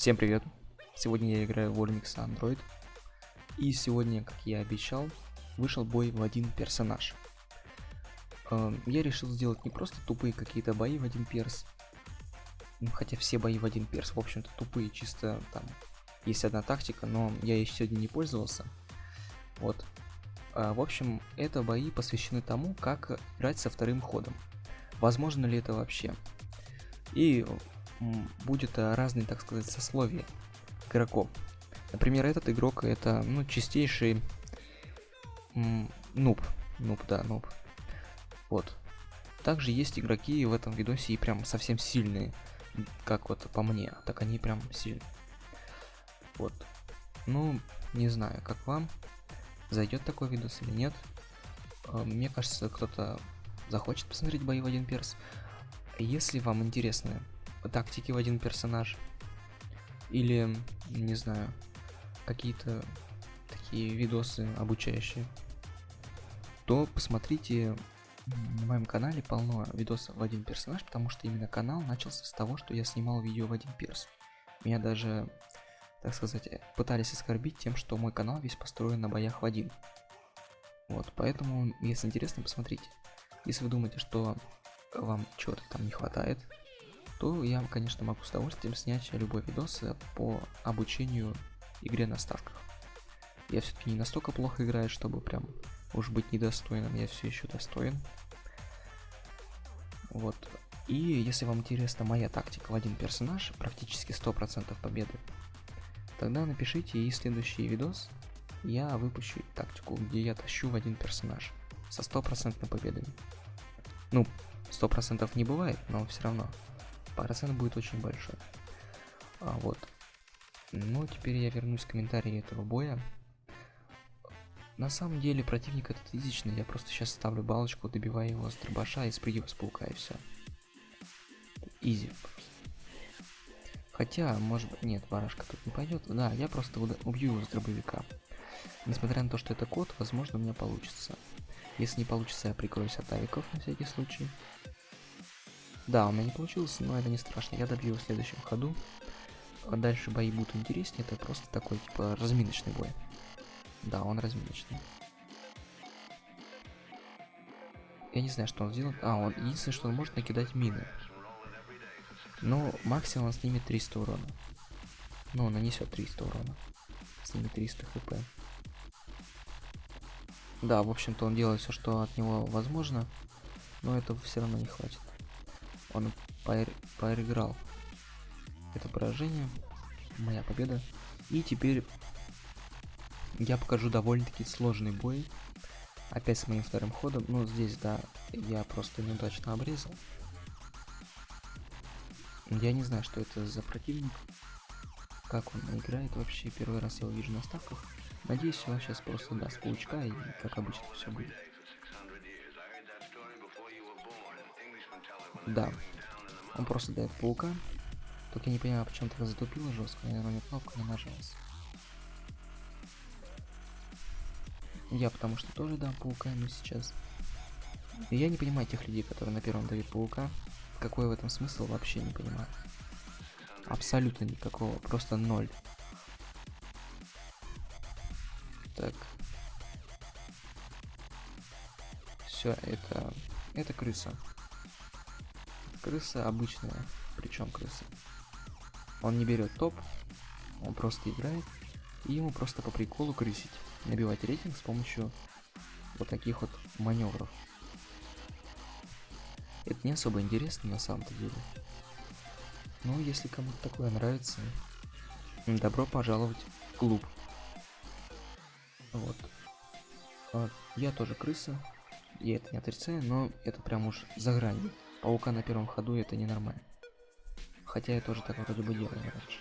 Всем привет! Сегодня я играю в Onyx Android. И сегодня, как я обещал, вышел бой в один персонаж. Эм, я решил сделать не просто тупые какие-то бои в один перс, ну, хотя все бои в один перс, в общем-то, тупые, чисто там есть одна тактика, но я ей сегодня не пользовался. Вот. А, в общем, это бои посвящены тому, как играть со вторым ходом. Возможно ли это вообще? И будет э, разные, так сказать, сословия игроков. Например, этот игрок это, ну, чистейший нуб. Нуб, да, нуб. Вот. Также есть игроки в этом видосе и прям совсем сильные. Как вот по мне, так они прям сильные. Вот. Ну, не знаю, как вам. Зайдет такой видос или нет. Э, мне кажется, кто-то захочет посмотреть бои в один перс. Если вам интересны тактики в один персонаж, или, не знаю, какие-то такие видосы обучающие, то посмотрите на моем канале полно видосов в один персонаж, потому что именно канал начался с того, что я снимал видео в один перс. Меня даже, так сказать, пытались оскорбить тем, что мой канал весь построен на боях в один. Вот, поэтому, если интересно, посмотрите. Если вы думаете, что вам чего-то там не хватает, то я, конечно, могу с удовольствием снять любой видос по обучению игре на ставках. Я все-таки не настолько плохо играю, чтобы прям уж быть недостойным, я все еще достоин. Вот. И если вам интересна моя тактика в один персонаж, практически 100% победы, тогда напишите и следующий видос я выпущу тактику, где я тащу в один персонаж со стопроцентной победами. Ну, сто процентов не бывает, но все равно процент будет очень большой. А вот. Ну, теперь я вернусь к комментарии этого боя. На самом деле противник этот изичный, я просто сейчас ставлю балочку, добиваю его с дробаша и спрыгиваю с паука и все. Изи Хотя, может быть, нет, барашка тут не пойдет. Да, я просто убью его с дробовика. Несмотря на то, что это код, возможно, у меня получится. Если не получится, я прикроюсь от авиков на всякий случай. Да, у меня не получилось, но это не страшно. Я добью в следующем ходу. А дальше бои будут интереснее. Это просто такой, типа, разминочный бой. Да, он разминочный. Я не знаю, что он сделает. А, он единственное, что он может накидать мины. Но максимум он снимет 300 урона. Ну, нанесет 300 урона. Снимет 300 хп. Да, в общем-то он делает все, что от него возможно, но этого все равно не хватит. Он проиграл это поражение, моя победа. И теперь я покажу довольно-таки сложный бой. Опять с моим вторым ходом. Но здесь, да, я просто неудачно обрезал. Я не знаю, что это за противник. Как он играет вообще. Первый раз я его вижу на ставках. Надеюсь, он сейчас просто даст паучка и как обычно все будет. Да. Он просто дает паука. Только я не понимаю, почему так затупило жестко. Наверное, мне кнопка не нажалась. Я потому что тоже дам паука ему сейчас. И я не понимаю тех людей, которые на первом дают паука. Какой в этом смысл, вообще не понимаю. Абсолютно никакого, просто ноль. Так. Все, это... Это крыса. Крыса обычная. Причем крыса. Он не берет топ, он просто играет. И ему просто по приколу крысить. Набивать рейтинг с помощью вот таких вот маневров. Это не особо интересно на самом-то деле. Но если кому-то такое нравится, добро пожаловать в клуб. Вот. вот. Я тоже крыса. Я это не отрицаю, но это прям уж за гранью. Паука на первом ходу это ненормально. Хотя я тоже так вроде бы делал раньше.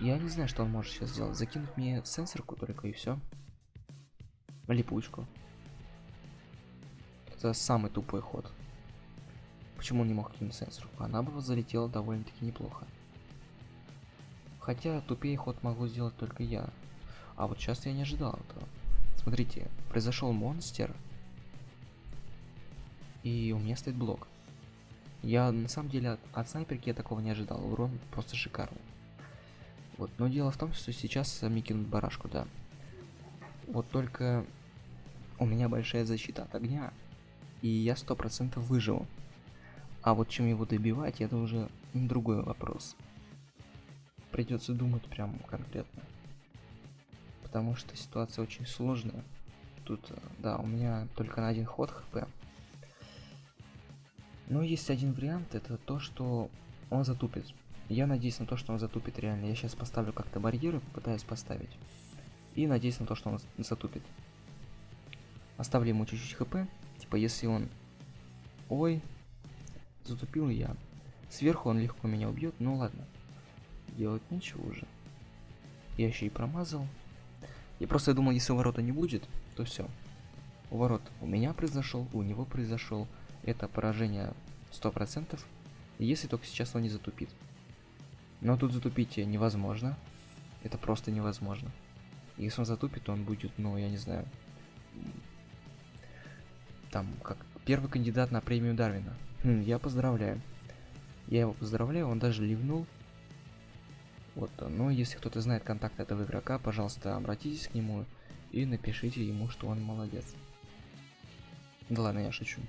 Я не знаю, что он может сейчас сделать. Закинуть мне сенсорку только и все. Липучку. Это самый тупой ход. Почему он не мог кинуть сенсорку? Она бы залетела довольно-таки неплохо. Хотя тупее ход могу сделать только я. А вот сейчас я не ожидал этого. Смотрите, произошел монстр. И у меня стоит блок. Я на самом деле от, от снайперки я такого не ожидал. Урон просто шикарный. Вот, но дело в том, что сейчас мне кинут барашку, да. Вот только у меня большая защита от огня, и я сто процентов выживу. А вот чем его добивать, это уже другой вопрос. Придется думать прям конкретно. Потому что ситуация очень сложная. Тут, э, да, у меня только на один ход хп. Но есть один вариант, это то, что он затупит. Я надеюсь на то, что он затупит реально. Я сейчас поставлю как-то барьеры, попытаюсь поставить. И надеюсь на то, что он затупит. Оставлю ему чуть-чуть хп. Типа, если он... Ой, затупил я. Сверху он легко меня убьет, ну ладно. Делать нечего уже. Я еще и промазал. Я просто думал, если ворота не будет, то все. Ворот у меня произошел, у него произошел. Это поражение 100%, если только сейчас он не затупит. Но тут затупить невозможно. Это просто невозможно. Если он затупит, то он будет, ну, я не знаю, там, как первый кандидат на премию Дарвина. Хм, я поздравляю. Я его поздравляю, он даже ливнул. Вот, но если кто-то знает контакт этого игрока, пожалуйста, обратитесь к нему и напишите ему, что он молодец. Да ладно, я шучу.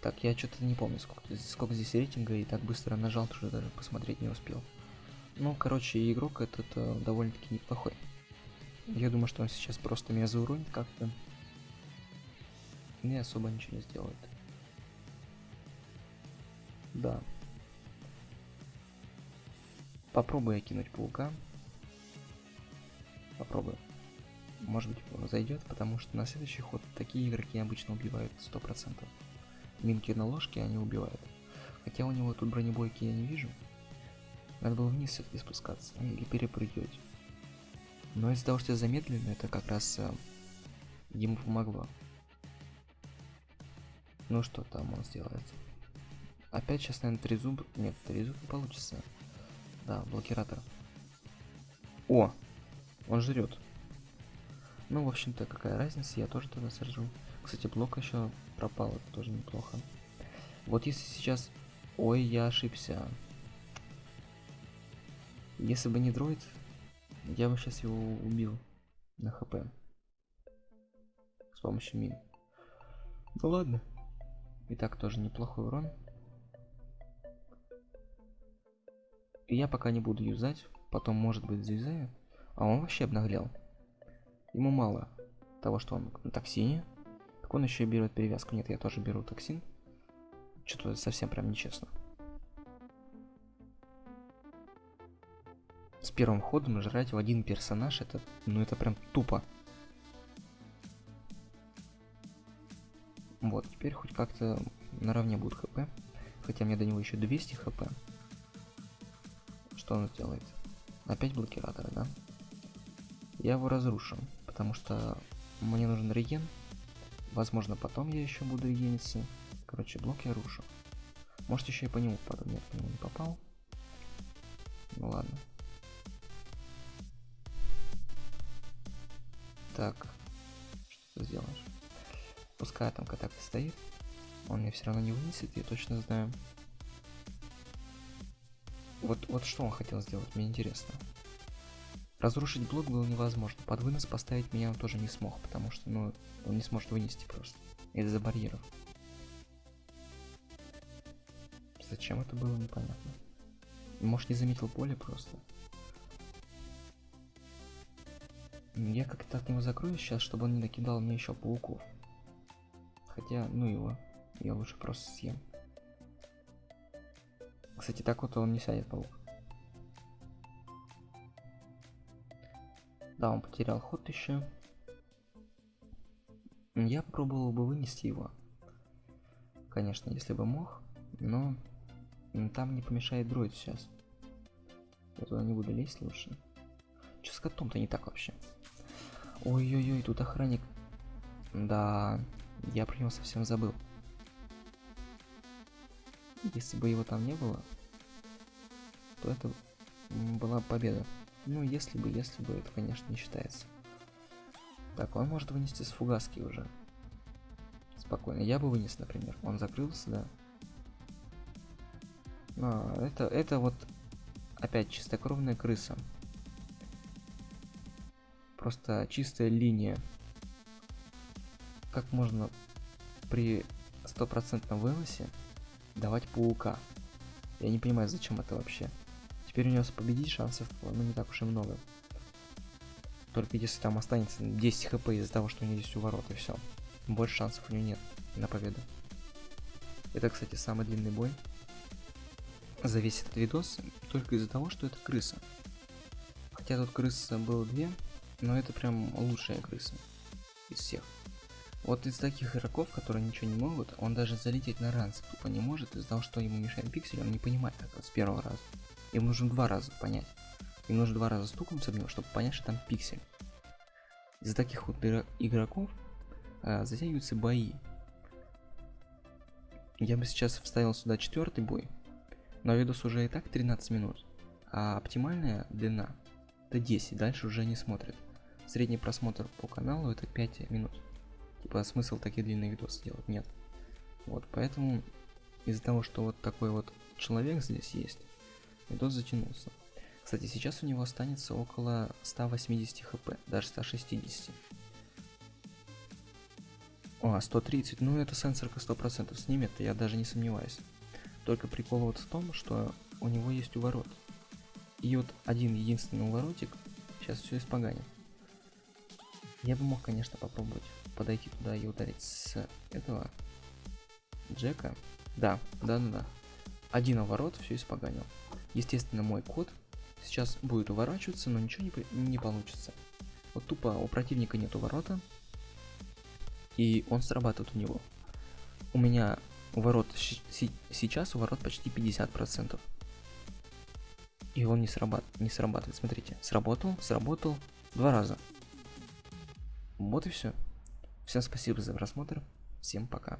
Так, я что-то не помню, сколько, сколько здесь рейтинга, и так быстро нажал, что даже посмотреть не успел. Ну, короче, игрок этот э, довольно-таки неплохой. Я думаю, что он сейчас просто меня зауронит как-то. Не особо ничего не сделает. Да. Попробую я кинуть паука. Попробую. Может быть зайдет, потому что на следующий ход такие игроки обычно убивают 100%. Минки на ложке они убивают. Хотя у него тут бронебойки я не вижу. Надо было вниз все-таки спускаться. Или перепрыгивать. Но из-за того, что я замедленно, это как раз э, ему помогло. Ну что там он сделает? Опять сейчас, наверное, три зуба. Нет, три зуба получится. Да, блокиратор. О! Он жрет. Ну, в общем-то, какая разница, я тоже тогда сожру. Кстати, блок еще пропал, это тоже неплохо. Вот если сейчас... Ой, я ошибся. Если бы не дроид, я бы сейчас его убил на хп. С помощью мин. Ну ладно. И так тоже неплохой урон. И я пока не буду юзать. Потом, может быть, заюзаю. А он вообще обнаглел. Ему мало того, что он на токсине. Так он еще и берет перевязку. Нет, я тоже беру токсин. Что-то совсем прям нечестно. С первым ходом жрать в один персонаж, это, ну это прям тупо. Вот, теперь хоть как-то наравне будет хп. Хотя мне до него еще 200 хп. Что он сделает? Опять блокираторы, да? Я его разрушу, потому что мне нужен реген. Возможно, потом я еще буду регениться. Короче, блок я рушу. Может, еще и по нему попаду. Нет, по нему не попал. Ну ладно. Так, что ты сделаешь? Пускай там контакт стоит. Он мне все равно не вынесет, я точно знаю. Вот, вот что он хотел сделать, мне интересно. Разрушить блок было невозможно. Под вынос поставить меня он тоже не смог, потому что, ну, он не сможет вынести просто. Из-за барьеров. Зачем это было, непонятно. Может, не заметил поле просто. Я как-то от него закрою сейчас, чтобы он не накидал мне еще пауков. Хотя, ну его. Я лучше просто съем. Кстати, так вот он не сядет паук. Да, он потерял ход еще. Я попробовал бы вынести его. Конечно, если бы мог. Но там не помешает дроид сейчас. Я туда не буду лезть лучше. Че с котом-то не так вообще? Ой-ой-ой, тут охранник. Да, я про него совсем забыл. Если бы его там не было, то это была победа. Ну, если бы, если бы, это, конечно, не считается. Так, он может вынести с фугаски уже. Спокойно. Я бы вынес, например. Он закрылся, да. А, это, это вот опять чистокровная крыса. Просто чистая линия. Как можно при стопроцентном выносе давать паука? Я не понимаю, зачем это вообще. Теперь у него победить шансов, ну, не так уж и много. Только если там останется 10 хп из-за того, что у него есть уворот, и все. Больше шансов у него нет на победу. Это, кстати, самый длинный бой за весь этот видос, только из-за того, что это крыса. Хотя тут крыс было две, но это прям лучшая крыса из всех. Вот из таких игроков, которые ничего не могут, он даже залететь на ранс тупо не может из-за того, что ему мешает пиксель, он не понимает этого с первого раза. Им нужно два раза понять. Им нужно два раза стукнуться в него, чтобы понять, что там пиксель. Из-за таких вот игроков а, затягиваются бои. Я бы сейчас вставил сюда четвертый бой, но видос уже и так 13 минут, а оптимальная длина это 10, дальше уже не смотрит. Средний просмотр по каналу это 5 минут. Типа смысл такие длинные видосы делать нет. Вот, поэтому из-за того, что вот такой вот человек здесь есть, видос затянулся. Кстати, сейчас у него останется около 180 хп, даже 160. О, 130, ну это сенсорка 100% снимет, я даже не сомневаюсь. Только прикол вот в том, что у него есть уворот. И вот один единственный уворотик сейчас все испоганит. Я бы мог, конечно, попробовать подойти туда и ударить с этого Джека. Да, да, да, да. Один уворот все испоганил. Естественно, мой код сейчас будет уворачиваться, но ничего не, не получится. Вот тупо у противника нет уворота, и он срабатывает у него. У меня уворот сейчас уворот почти 50%. И он не, срабат не срабатывает. Смотрите, сработал, сработал два раза. Вот и все. Всем спасибо за просмотр. Всем пока.